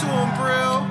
to him, Brill.